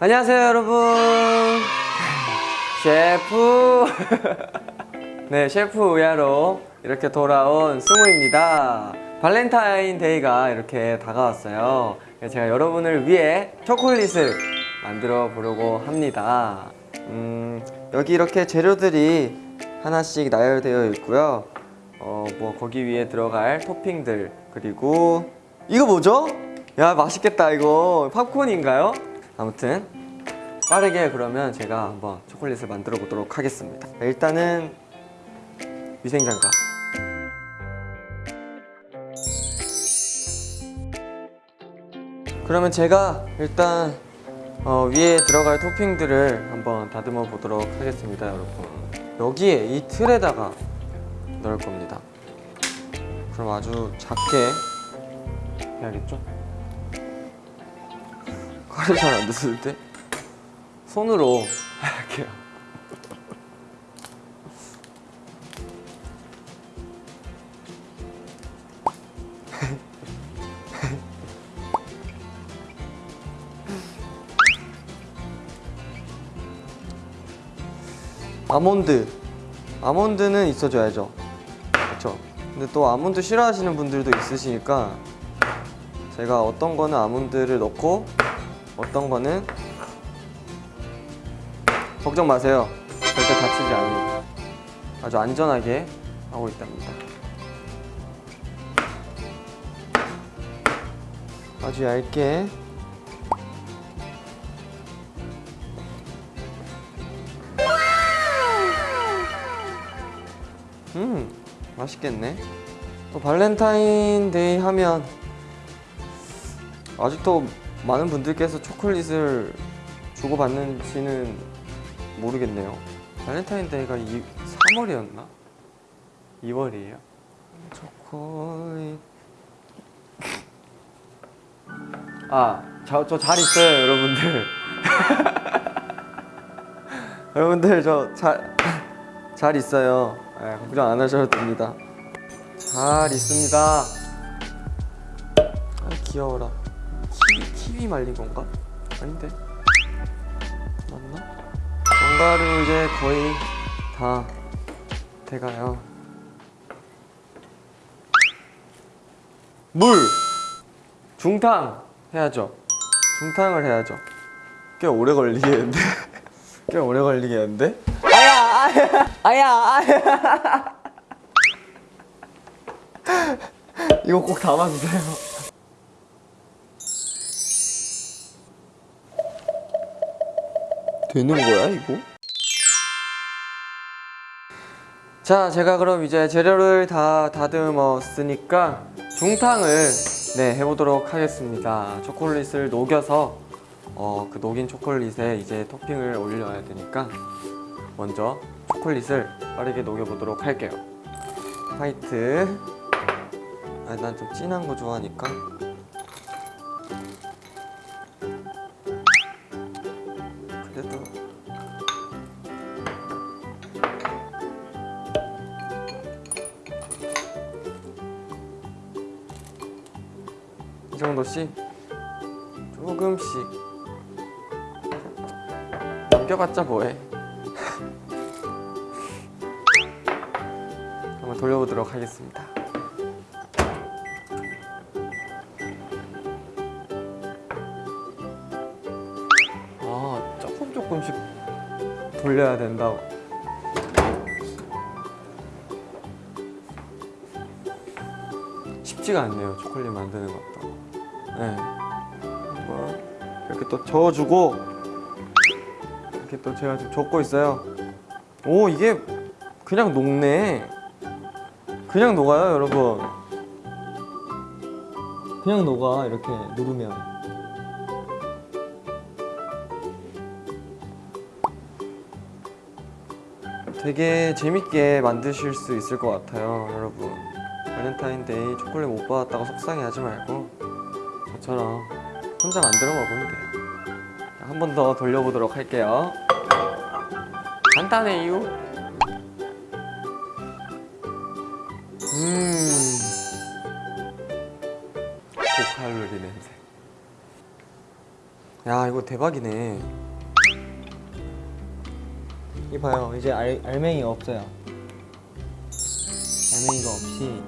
안녕하세요 여러분. 셰프. 네 셰프 우야로 이렇게 돌아온 승우입니다. 발렌타인 데이가 이렇게 다가왔어요. 제가 여러분을 위해 초콜릿을 만들어 보려고 합니다. 음, 여기 이렇게 재료들이 하나씩 나열되어 있고요. 어, 뭐 거기 위에 들어갈 토핑들 그리고 이거 뭐죠? 야 맛있겠다 이거. 팝콘인가요? 아무튼 빠르게 그러면 제가 한번 초콜릿을 만들어 보도록 하겠습니다. 일단은 위생장갑. 그러면 제가 일단 어, 위에 들어갈 토핑들을 한번 다듬어 보도록 하겠습니다 여러분. 여기에 이 틀에다가 넣을 겁니다. 그럼 아주 작게 해야겠죠? 칼이 잘안 드는데 손으로 할게요. 아몬드. 아몬드는 있어줘야죠. 그렇죠 근데 또 아몬드 싫어하시는 분들도 있으시니까 제가 어떤 거는 아몬드를 넣고 어떤 거는 걱정 마세요. 절대 다치지 않습니다 아주 안전하게 하고 있답니다. 아주 얇게. 음 맛있겠네. 또 발렌타인데이 하면 아직도 많은 분들께서 초콜릿을 주고받는지는 모르겠네요. 발렌타인데이가 이, 3월이었나? 2월이에요? 초콜릿. 아, 저 잘 있어요 여러분들. 여러분들 저 잘 잘 있어요. 네, 걱정 안 하셔도 됩니다. 잘 있습니다. 아 귀여워라 키위 말린 건가? 아닌데? 맞나? 견과류 이제 거의 다 돼가요. 물! 중탕 해야죠. 중탕을 해야죠. 꽤 오래 걸리겠는데? 꽤 오래 걸리겠는데? 아야 아야 아야 아야. 이거 꼭 담아주세요 되는 거야 이거? 자 제가 그럼 이제 재료를 다 다듬었으니까 중탕을 네 해보도록 하겠습니다. 초콜릿을 녹여서 어, 그 녹인 초콜릿에 이제 토핑을 올려야 되니까 먼저 초콜릿을 빠르게 녹여보도록 할게요. 화이트. 아, 난 좀 진한 거 좋아하니까 이 정도씩 조금씩 남겨봤자 뭐해? 한번 돌려보도록 하겠습니다. 아 조금 조금씩 돌려야 된다고. 쉽지가 않네요 초콜릿 만드는 것도 네. 이렇게 또 저어주고 이렇게 또 제가 지금 적고 있어요. 오 이게 그냥 녹네. 그냥 녹아요 여러분. 그냥 녹아 이렇게 누르면. 되게 재밌게 만드실 수 있을 것 같아요 여러분. 발렌타인데이 초콜릿 못 받았다고 속상해하지 말고 저처럼 혼자 만들어 먹으면 돼요. 한 번 더 돌려보도록 할게요. 간단해요 음. 고칼로리 냄새. 야 이거 대박이네. 이봐요. 이제 알, 알맹이가 없어요. 알맹이가 없이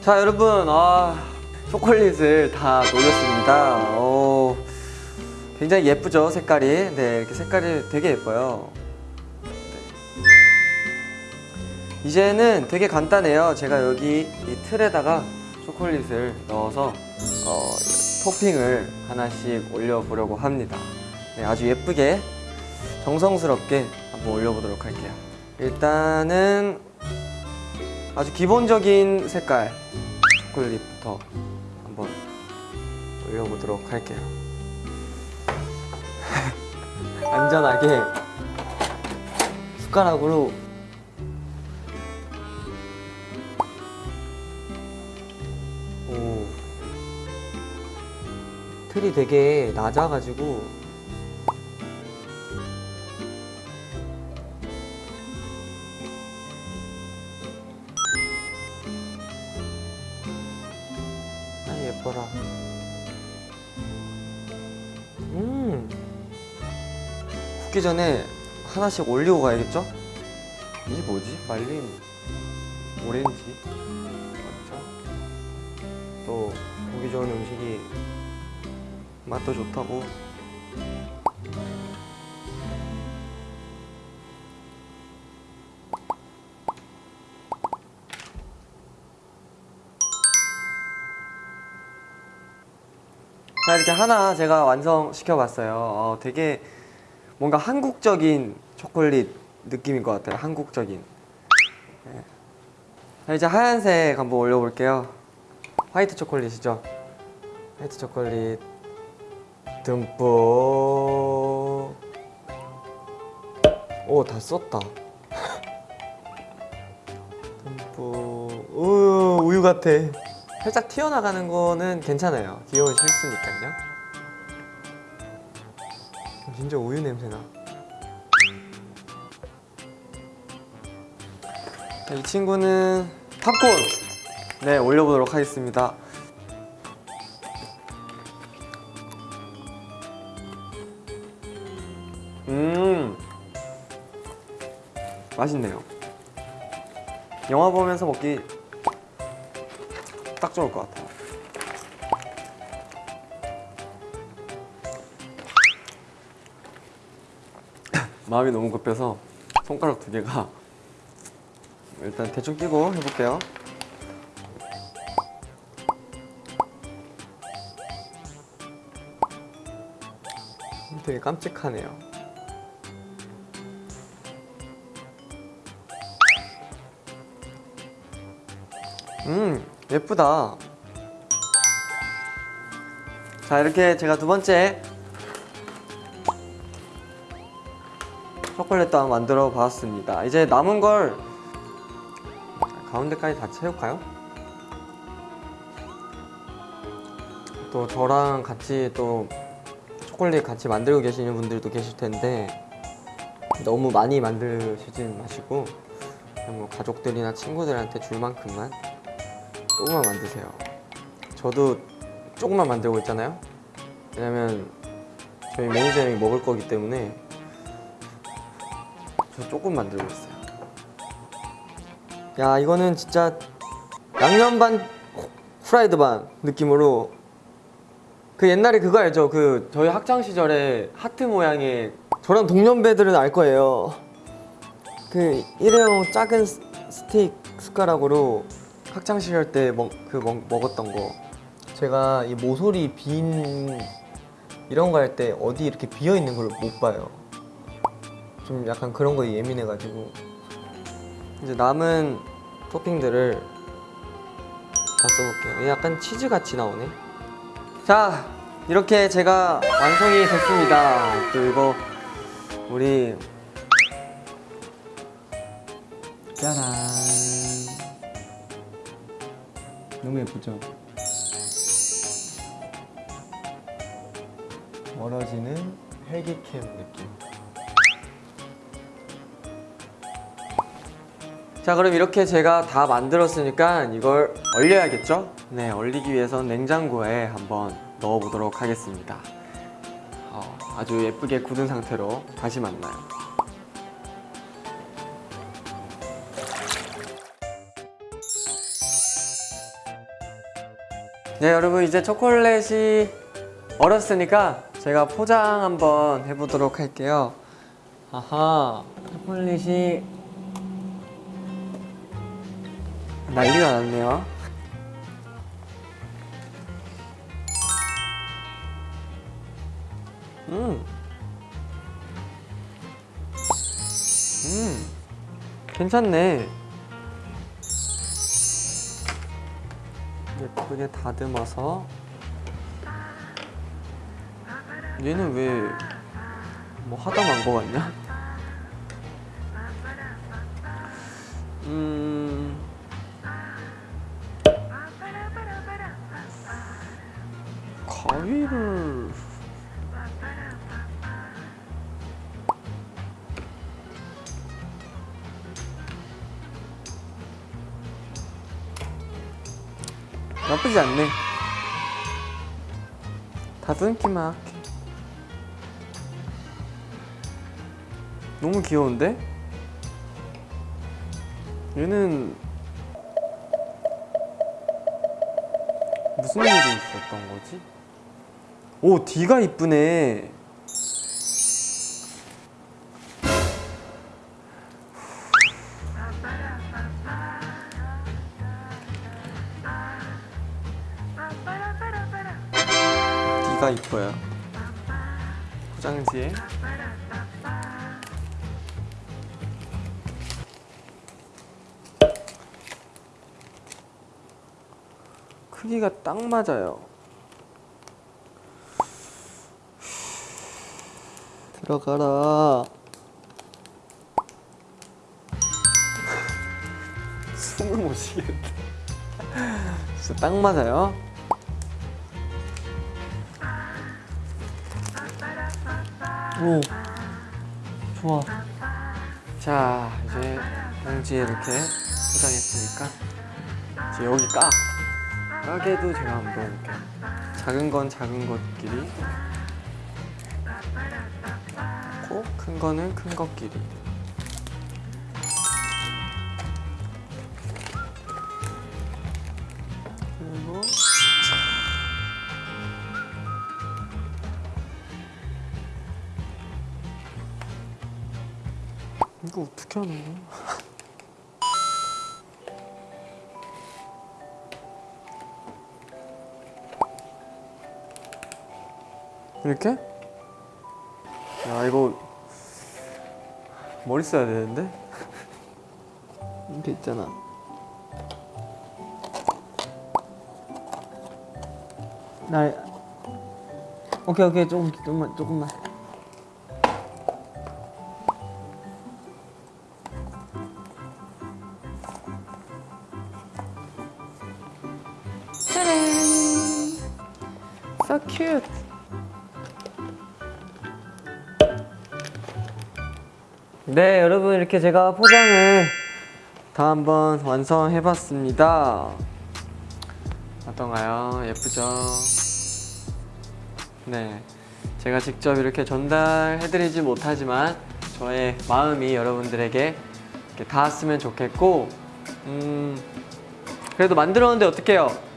자 여러분 아 초콜릿을 다 녹였습니다. 어, 굉장히 예쁘죠 색깔이. 네 이렇게 색깔이 되게 예뻐요. 네. 이제는 되게 간단해요. 제가 여기 이 틀에다가 초콜릿을 넣어서 어, 토핑을 하나씩 올려보려고 합니다. 네, 아주 예쁘게 정성스럽게 한번 올려보도록 할게요. 일단은 아주 기본적인 색깔 초콜릿부터 한번 올려보도록 할게요. 안전하게 숟가락으로 오 틀이 되게 낮아가지고 아 예뻐라 음 굽기 전에 하나씩 올리고 가야겠죠? 이게 뭐지? 말린 오렌지 맞죠? 또 보기 좋은 음식이 맛도 좋다고 이렇게 하나 제가 완성시켜 봤어요. 어, 되게 뭔가 한국적인 초콜릿 느낌인 것 같아요. 한국적인. 네. 자 이제 하얀색 한번 올려볼게요. 화이트 초콜릿이죠? 화이트 초콜릿. 듬뿍. 오 다 썼다. 듬뿍. 우유, 우유 같아 살짝 튀어나가는 거는 괜찮아요. 귀여운 실수니까요. 진짜 우유 냄새나. 자, 이 친구는 팝콘. 네 올려보도록 하겠습니다. 음 맛있네요. 영화 보면서 먹기 딱 좋을 것 같아요. 마음이 너무 급해서 손가락 두 개가 일단 대충 끼고 해볼게요. 되게 깜찍하네요 음 예쁘다 자 이렇게 제가 두 번째 초콜릿도 한번 만들어 봤습니다 이제 남은 걸 가운데까지 다 채울까요? 또 저랑 같이 또 초콜릿 같이 만들고 계시는 분들도 계실 텐데 너무 많이 만드시지 마시고 뭐 가족들이나 친구들한테 줄 만큼만 조금만 만드세요. 저도 조금만 만들고 있잖아요. 왜냐면 저희 매니저님이 먹을 거기 때문에 저 조금 만들고 있어요. 야 이거는 진짜 양념 반 후라이드 반 느낌으로 그 옛날에 그거 알죠? 그 저희 학창 시절에 하트 모양의 저랑 동년배들은 알 거예요. 그 일회용 작은 스- 스틱 숟가락으로 학창 시절 때 먹, 그 먹, 먹었던 거. 제가 이 모서리 빈 이런 거 할 때 어디 이렇게 비어 있는 걸 못 봐요. 좀 약간 그런 거에 예민해가지고. 이제 남은 토핑들을 다 써볼게요. 약간 치즈 같이 나오네. 자 이렇게 제가 완성이 됐습니다. 또 이거 우리 너무 예쁘죠? 멀어지는 헬기캠 느낌 자 그럼 이렇게 제가 다 만들었으니까 이걸 얼려야겠죠? 네 얼리기 위해선 냉장고에 한번 넣어보도록 하겠습니다 어, 아주 예쁘게 굳은 상태로 다시 만나요 네 여러분 이제 초콜릿이 얼었으니까 제가 포장 한번 해보도록 할게요 아하 초콜릿이 난리가 났네요. 음. 음. 괜찮네. 예쁘게 다듬어서. 얘는 왜 뭐 하다 만 거 같냐? 나쁘지 않네 다듬기만 할게 너무 귀여운데? 얘는 무슨 일이 있었던 거지? 오, D가 이쁘네. D가 이뻐요. 포장지에. 크기가 딱 맞아요. 들어가라. 숨을 못 쉬겠다. 진짜 딱 맞아요. 오, 좋아. 자, 이제 봉지에 이렇게 포장했으니까 이제 여기 까. 까게도 제가 한번 이렇게 작은 건 작은 것끼리 고큰 거는 큰 것끼리 하는 거야? 이렇게? 야 이거 머리 써야 되는데? 이렇게 있잖아 나 오케이 오케이 조금 조금만 조금만. So cute 네 여러분 이렇게 제가 포장을 다 한번 완성해 봤습니다 어떤가요? 예쁘죠? 네 제가 직접 이렇게 전달해 드리지 못하지만 저의 마음이 여러분들에게 닿았으면 좋겠고 음 그래도 만들었는데 어떡해요?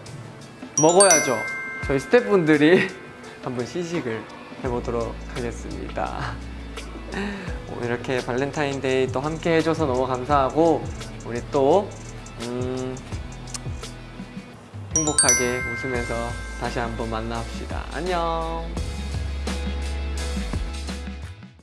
먹어야죠. 저희 스태프분들이 한번 시식을 해보도록 하겠습니다. 이렇게 발렌타인데이 또 함께 해줘서 너무 감사하고 우리 또 음, 행복하게 웃으면서 다시 한번 만나봅시다. 안녕.